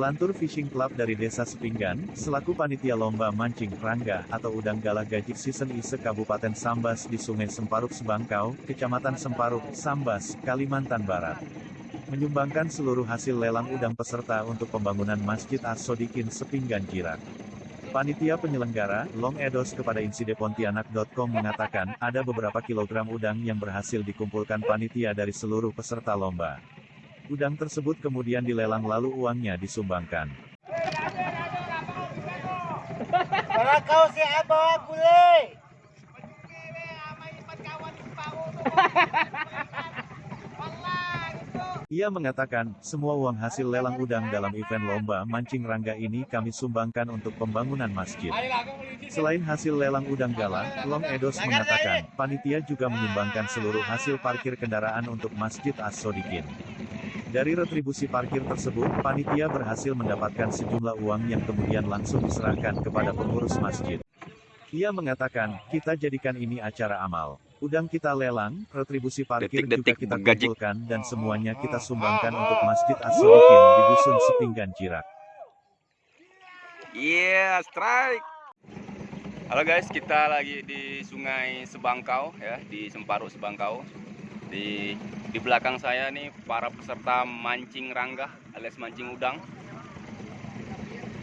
Lantur Fishing Club dari Desa Sepinggan, selaku panitia lomba mancing rangga atau udang galah gajik season ISE Kabupaten Sambas di Sungai Semparuk Sebangkau, Kecamatan Semparuk, Sambas, Kalimantan Barat. Menyumbangkan seluruh hasil lelang udang peserta untuk pembangunan Masjid As-Sodikin Sepinggan Jirak. Panitia penyelenggara, Long Edos kepada insidepontianak.com mengatakan, ada beberapa kilogram udang yang berhasil dikumpulkan panitia dari seluruh peserta lomba. Udang tersebut kemudian dilelang lalu uangnya disumbangkan. Si abah boleh. Ia mengatakan, semua uang hasil lelang udang dalam event lomba mancing rangga ini kami sumbangkan untuk pembangunan masjid. Selain hasil lelang udang gala, Long Edos mengatakan, panitia juga menyumbangkan seluruh hasil parkir kendaraan untuk Masjid As-Sodikin. Dari retribusi parkir tersebut, panitia berhasil mendapatkan sejumlah uang yang kemudian langsung diserahkan kepada pengurus masjid. Ia mengatakan, kita jadikan ini acara amal. Udang kita lelang, retribusi parkir juga Detik-detik kita bergaji. kumpulkan dan semuanya kita sumbangkan untuk Masjid As-Sodikin di Dusun Sepinggan Jirak. Iya, strike. Halo guys, kita lagi di Sungai Sebangkau ya, di Semparuk Sebangkau. Di di belakang saya nih para peserta mancing rangga alias mancing udang.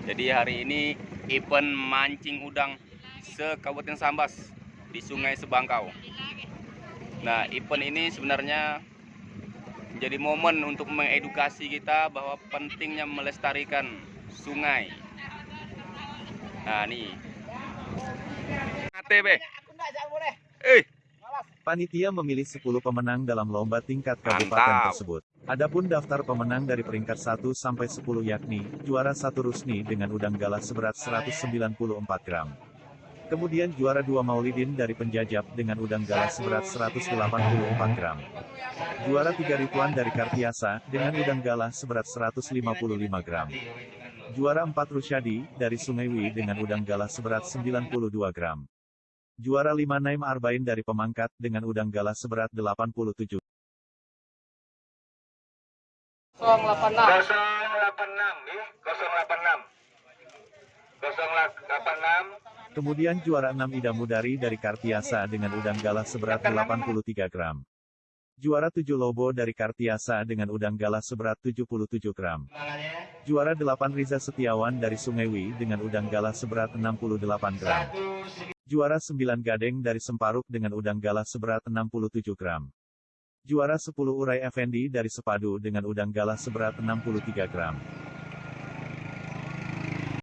Jadi hari ini event mancing udang se Kabupaten Sambas di Sungai Sebangkau. Nah, event ini sebenarnya menjadi momen untuk mengedukasi kita bahwa pentingnya melestarikan sungai. Nah, nih. ATB. Aku enggak jak boleh. Eh, Panitia memilih 10 pemenang dalam lomba tingkat kabupaten Mantap. tersebut. Adapun daftar pemenang dari peringkat 1 sampai 10 yakni, juara 1 Rusni dengan udang galah seberat 194 gram. Kemudian juara 2 Maulidin dari Penjajab dengan udang galah seberat 184 gram. Juara 3 Rituan dari Kartiasa dengan udang galah seberat 155 gram. Juara 4 Rusyadi dari Sungaiwi dengan udang galah seberat 92 gram. Juara 5 Naim Arbain dari Pemangkat dengan udang galah seberat 87 086. 086 ya 086 086 Kemudian juara 6 Ida Mudari dari Kartiasa dengan udang galah seberat 83 gram. Juara 7 Lobo dari Kartiasa dengan udang galah seberat 77 gram. Juara 8 Riza Setiawan dari Sungaiwi dengan udang galah seberat 68 gram. Juara 9 Gadeng dari Semparuk dengan udang galah seberat 67 gram. Juara 10 Urai Effendi dari Sepadu dengan udang galah seberat 63 gram.